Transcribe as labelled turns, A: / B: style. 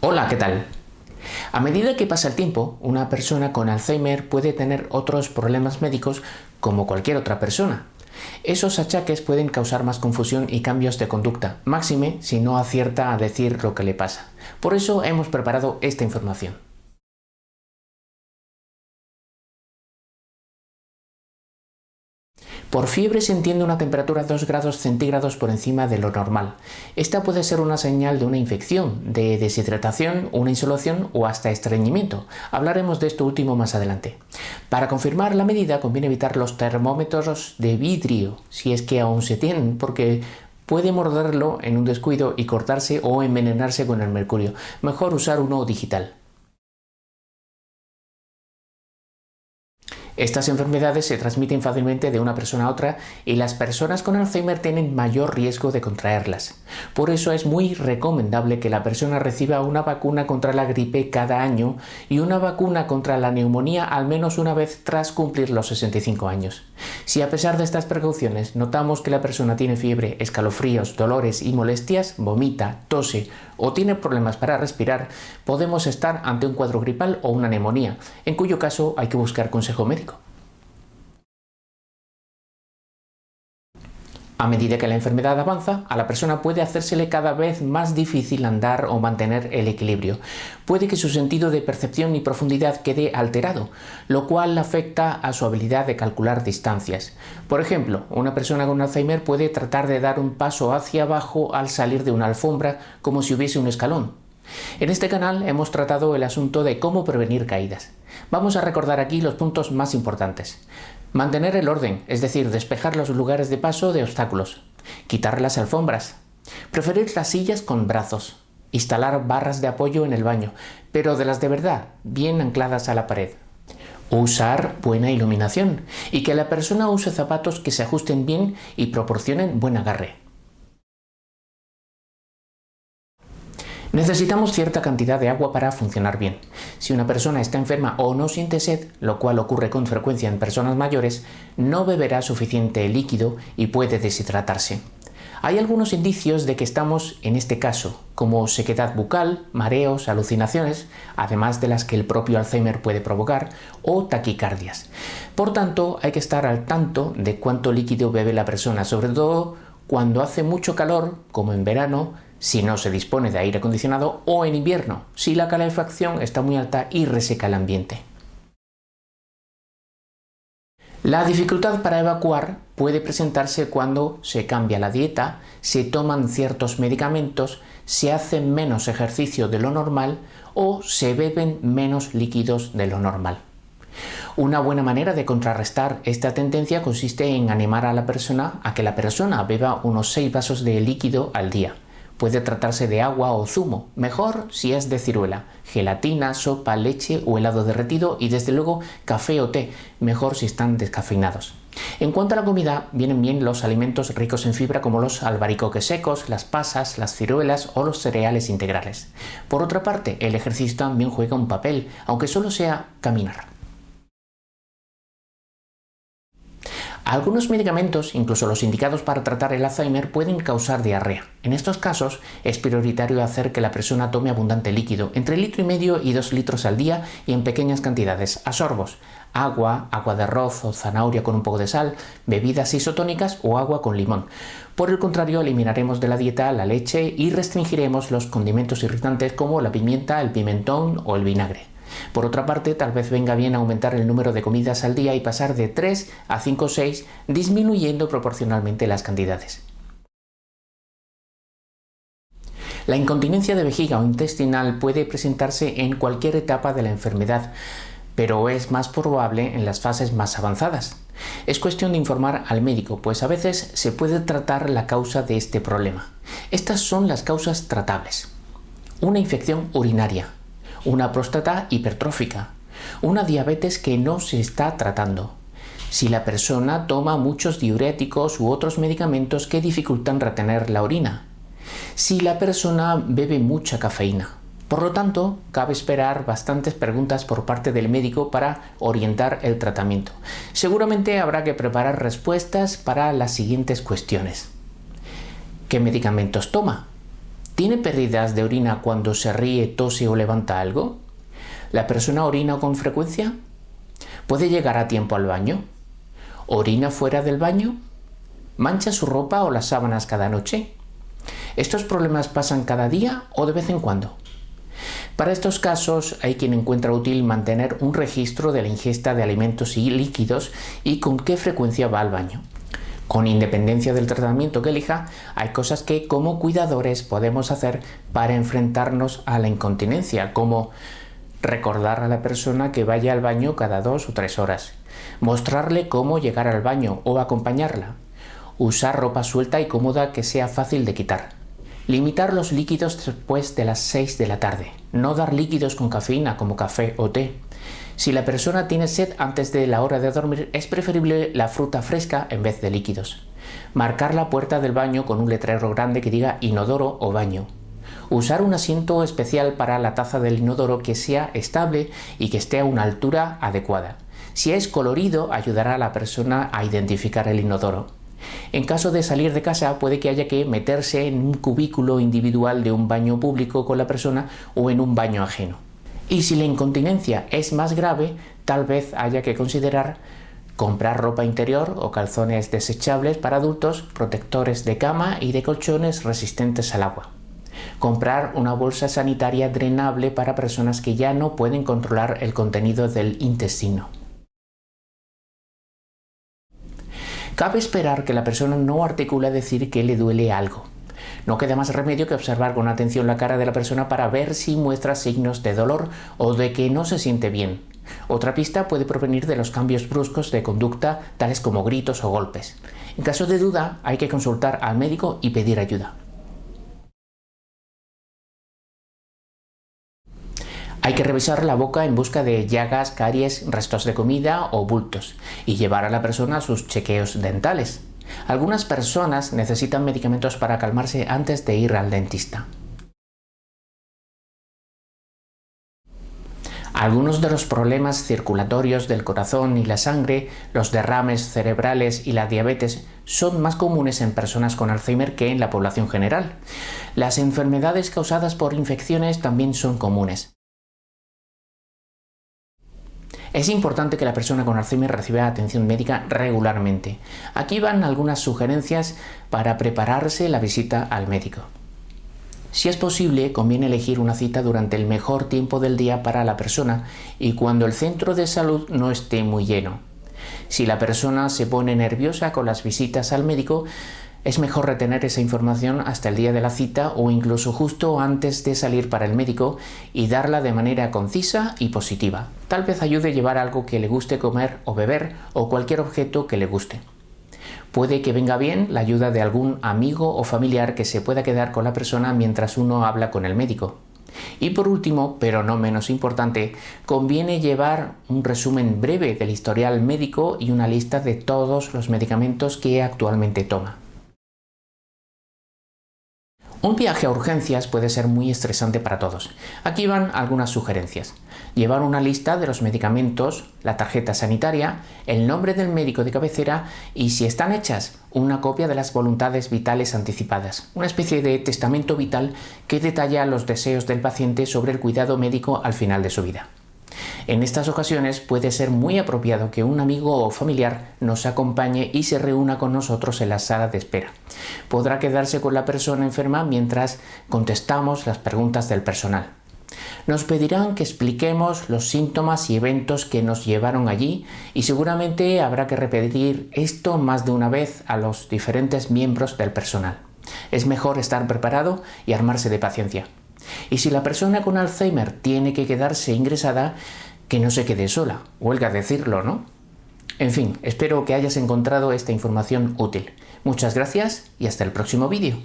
A: Hola, ¿qué tal? A medida que pasa el tiempo, una persona con Alzheimer puede tener otros problemas médicos como cualquier otra persona. Esos achaques pueden causar más confusión y cambios de conducta, máxime si no acierta a decir lo que le pasa. Por eso hemos preparado esta información. Por fiebre se entiende una temperatura 2 grados centígrados por encima de lo normal. Esta puede ser una señal de una infección, de deshidratación, una insolación o hasta estreñimiento. Hablaremos de esto último más adelante. Para confirmar la medida conviene evitar los termómetros de vidrio, si es que aún se tienen, porque puede morderlo en un descuido y cortarse o envenenarse con el mercurio. Mejor usar uno digital. Estas enfermedades se transmiten fácilmente de una persona a otra y las personas con Alzheimer tienen mayor riesgo de contraerlas. Por eso es muy recomendable que la persona reciba una vacuna contra la gripe cada año y una vacuna contra la neumonía al menos una vez tras cumplir los 65 años. Si a pesar de estas precauciones notamos que la persona tiene fiebre, escalofríos, dolores y molestias, vomita, tose o tiene problemas para respirar, podemos estar ante un cuadro gripal o una neumonía, en cuyo caso hay que buscar consejo médico. A medida que la enfermedad avanza, a la persona puede hacérsele cada vez más difícil andar o mantener el equilibrio. Puede que su sentido de percepción y profundidad quede alterado, lo cual afecta a su habilidad de calcular distancias. Por ejemplo, una persona con Alzheimer puede tratar de dar un paso hacia abajo al salir de una alfombra como si hubiese un escalón. En este canal hemos tratado el asunto de cómo prevenir caídas. Vamos a recordar aquí los puntos más importantes. Mantener el orden, es decir, despejar los lugares de paso de obstáculos. Quitar las alfombras. Preferir las sillas con brazos. Instalar barras de apoyo en el baño, pero de las de verdad, bien ancladas a la pared. Usar buena iluminación y que la persona use zapatos que se ajusten bien y proporcionen buen agarre. Necesitamos cierta cantidad de agua para funcionar bien. Si una persona está enferma o no siente sed, lo cual ocurre con frecuencia en personas mayores, no beberá suficiente líquido y puede deshidratarse. Hay algunos indicios de que estamos en este caso, como sequedad bucal, mareos, alucinaciones, además de las que el propio Alzheimer puede provocar, o taquicardias. Por tanto, hay que estar al tanto de cuánto líquido bebe la persona, sobre todo cuando hace mucho calor, como en verano, si no se dispone de aire acondicionado o en invierno, si la calefacción está muy alta y reseca el ambiente. La dificultad para evacuar puede presentarse cuando se cambia la dieta, se toman ciertos medicamentos, se hace menos ejercicio de lo normal o se beben menos líquidos de lo normal. Una buena manera de contrarrestar esta tendencia consiste en animar a la persona a que la persona beba unos 6 vasos de líquido al día. Puede tratarse de agua o zumo, mejor si es de ciruela, gelatina, sopa, leche o helado derretido y desde luego café o té, mejor si están descafeinados. En cuanto a la comida, vienen bien los alimentos ricos en fibra como los albaricoques secos, las pasas, las ciruelas o los cereales integrales. Por otra parte, el ejercicio también juega un papel, aunque solo sea caminar. Algunos medicamentos, incluso los indicados para tratar el Alzheimer, pueden causar diarrea. En estos casos es prioritario hacer que la persona tome abundante líquido, entre litro y medio y dos litros al día y en pequeñas cantidades, a sorbos, agua, agua de arroz o zanahoria con un poco de sal, bebidas isotónicas o agua con limón. Por el contrario, eliminaremos de la dieta la leche y restringiremos los condimentos irritantes como la pimienta, el pimentón o el vinagre. Por otra parte, tal vez venga bien aumentar el número de comidas al día y pasar de 3 a 5 o 6, disminuyendo proporcionalmente las cantidades. La incontinencia de vejiga o intestinal puede presentarse en cualquier etapa de la enfermedad, pero es más probable en las fases más avanzadas. Es cuestión de informar al médico, pues a veces se puede tratar la causa de este problema. Estas son las causas tratables. Una infección urinaria, una próstata hipertrófica, una diabetes que no se está tratando. Si la persona toma muchos diuréticos u otros medicamentos que dificultan retener la orina. Si la persona bebe mucha cafeína. Por lo tanto, cabe esperar bastantes preguntas por parte del médico para orientar el tratamiento. Seguramente habrá que preparar respuestas para las siguientes cuestiones. ¿Qué medicamentos toma? ¿Tiene pérdidas de orina cuando se ríe, tose o levanta algo? ¿La persona orina con frecuencia? ¿Puede llegar a tiempo al baño? ¿Orina fuera del baño? ¿Mancha su ropa o las sábanas cada noche? ¿Estos problemas pasan cada día o de vez en cuando? Para estos casos hay quien encuentra útil mantener un registro de la ingesta de alimentos y líquidos y con qué frecuencia va al baño. Con independencia del tratamiento que elija, hay cosas que como cuidadores podemos hacer para enfrentarnos a la incontinencia, como recordar a la persona que vaya al baño cada dos o tres horas, mostrarle cómo llegar al baño o acompañarla, usar ropa suelta y cómoda que sea fácil de quitar, limitar los líquidos después de las 6 de la tarde, no dar líquidos con cafeína como café o té, si la persona tiene sed antes de la hora de dormir, es preferible la fruta fresca en vez de líquidos. Marcar la puerta del baño con un letrero grande que diga inodoro o baño. Usar un asiento especial para la taza del inodoro que sea estable y que esté a una altura adecuada. Si es colorido, ayudará a la persona a identificar el inodoro. En caso de salir de casa puede que haya que meterse en un cubículo individual de un baño público con la persona o en un baño ajeno. Y si la incontinencia es más grave, tal vez haya que considerar comprar ropa interior o calzones desechables para adultos, protectores de cama y de colchones resistentes al agua. Comprar una bolsa sanitaria drenable para personas que ya no pueden controlar el contenido del intestino. Cabe esperar que la persona no articule decir que le duele algo. No queda más remedio que observar con atención la cara de la persona para ver si muestra signos de dolor o de que no se siente bien. Otra pista puede provenir de los cambios bruscos de conducta, tales como gritos o golpes. En caso de duda, hay que consultar al médico y pedir ayuda. Hay que revisar la boca en busca de llagas, caries, restos de comida o bultos y llevar a la persona a sus chequeos dentales. Algunas personas necesitan medicamentos para calmarse antes de ir al dentista. Algunos de los problemas circulatorios del corazón y la sangre, los derrames cerebrales y la diabetes son más comunes en personas con Alzheimer que en la población general. Las enfermedades causadas por infecciones también son comunes. Es importante que la persona con Alzheimer reciba atención médica regularmente. Aquí van algunas sugerencias para prepararse la visita al médico. Si es posible, conviene elegir una cita durante el mejor tiempo del día para la persona y cuando el centro de salud no esté muy lleno. Si la persona se pone nerviosa con las visitas al médico, es mejor retener esa información hasta el día de la cita o incluso justo antes de salir para el médico y darla de manera concisa y positiva. Tal vez ayude a llevar algo que le guste comer o beber o cualquier objeto que le guste. Puede que venga bien la ayuda de algún amigo o familiar que se pueda quedar con la persona mientras uno habla con el médico. Y por último, pero no menos importante, conviene llevar un resumen breve del historial médico y una lista de todos los medicamentos que actualmente toma. Un viaje a urgencias puede ser muy estresante para todos. Aquí van algunas sugerencias. Llevar una lista de los medicamentos, la tarjeta sanitaria, el nombre del médico de cabecera y, si están hechas, una copia de las voluntades vitales anticipadas, una especie de testamento vital que detalla los deseos del paciente sobre el cuidado médico al final de su vida. En estas ocasiones puede ser muy apropiado que un amigo o familiar nos acompañe y se reúna con nosotros en la sala de espera. Podrá quedarse con la persona enferma mientras contestamos las preguntas del personal. Nos pedirán que expliquemos los síntomas y eventos que nos llevaron allí y seguramente habrá que repetir esto más de una vez a los diferentes miembros del personal. Es mejor estar preparado y armarse de paciencia. Y si la persona con Alzheimer tiene que quedarse ingresada, que no se quede sola, huelga decirlo, ¿no? En fin, espero que hayas encontrado esta información útil. Muchas gracias y hasta el próximo vídeo.